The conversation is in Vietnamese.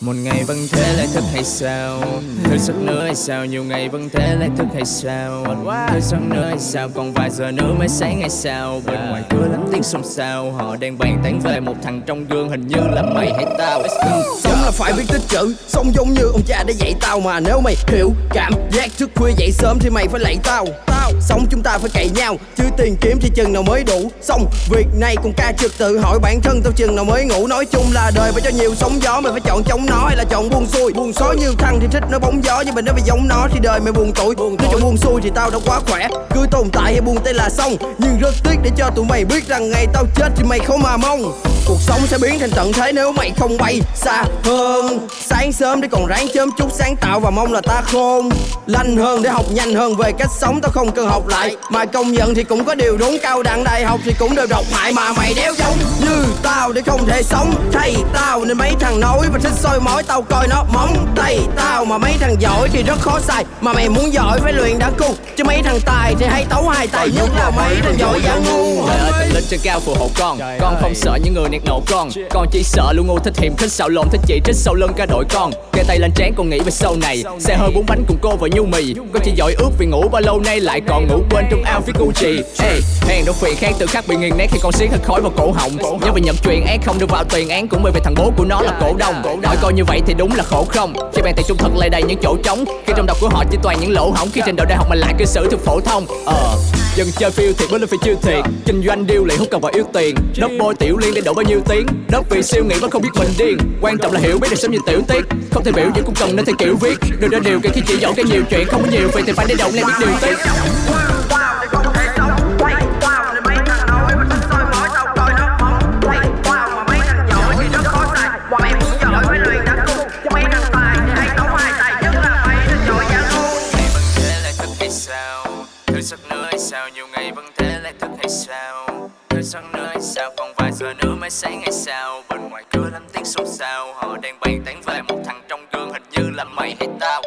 một ngày vẫn thế lại thức hay sao? Thức giấc nữa hay sao? Nhiều ngày vẫn thế lại thức hay sao? Thức giấc nữa hay sao? Còn vài giờ nữa mới sáng hay sao? Bên ngoài cửa lắm tiếng xôn xao. Họ đang bàn tán về một thằng trong gương Hình như là mày hay tao. Sống là phải biết tích chữ? Sống giống như ông cha đã dạy tao mà Nếu mày hiểu cảm giác thức khuya dậy sớm Thì mày phải lạy tao. Tao Sống chúng ta phải cậy nhau. Chứ tiền kiếm thì chừng nào mới đủ. Xong việc này còn ca trực tự hỏi bản thân tao chừng nào mới ngủ. Nói chung là đời phải cho nhiều sóng gió Mày phải chọn chống nó hay là chọn buông xuôi. Buông xối nhiều thằng thì thích nó bóng gió Nhưng mà nếu mày giống nó thì đời mày buồn tuổi Nếu chọn buông xuôi thì tao đã quá khỏe. Cứ tồn tại hay buông tay là xong. Nhưng rất tiếc để cho tụi mày biết rằng Ngày tao chết thì mày không mà mong Cuộc sống sẽ biến thành tận thế nếu mày không bay xa hơn. Sáng sớm để còn ráng chớm chút sáng tạo và mong là ta khôn Lanh hơn để học nhanh hơn về cách sống. Tao không cần học lại, Mà công nhận thì cũng có điều đúng. Cao đẳng đại học thì cũng đều độc hại Mà mày đéo giống không thể sống. Thay tao nên mấy thằng nói và thích soi mói tao coi nó móng tay tao mà mấy thằng giỏi thì rất khó xài. Mà mày muốn giỏi phải luyện đã cung Chứ mấy thằng tài thì hay tấu hai tài nhất là mấy thằng giỏi giả ngu. Trời ơi tình linh trên cao phù hộ con. Con không sợ những người nẹt nổ con. Con chỉ sợ luôn ngu thích hiểm thích xạo lộn thích chỉ trích sau lưng cả đội con. Kê tay lên trán con nghĩ về sau này. Xe hơi bốn bánh cùng cô và nhu mì. Con chỉ giỏi ước vì ngủ bao lâu nay lại còn ngủ quên trong ao phía Gucci. Ê, hèn đâu phiền khác tự khắc bị nghiền nét khi con xiết hết khói vào cổ họng. Nhớ về nhập truyền án không được vào tiền án, cũng bởi vì thằng bố của nó là cổ đông. Hỏi coi như vậy thì đúng là khổ không? Khi bàn tiền trung thực lại đầy những chỗ trống, Khi trong đầu của họ chỉ toàn những lỗ hổng, Khi trình độ đại học mà lại cư xử thường phổ thông. Ờ Dân chơi phiêu thiệt mới lên phải chiêu thiệt. Kinh doanh điêu luyện không cần vào yêu tiền. Đất bôi tiểu liên để đổ bao nhiêu tiếng. Đất vì siêu nghĩ vẫn không biết mình điên. Quan trọng là hiểu biết được sống nhìn tiểu tiết. Không thể biểu diễn cũng cần nên theo kiểu viết. Đừng ra điều kiện khi chỉ giỏi cái nhiều chuyện, Không có nhiều việc thì phải để động lên biết điều tiết. Thức giấc nữa hay sao, Nhiều ngày vẫn thế, lại thức hay sao? Thức giấc nữa hay sao, Còn vài giờ nữa mới sáng hay sao? Bên ngoài cửa lắm tiếng xôn xao, Họ đang bàn tán về một thằng trong gương Hình như là mày hay tao.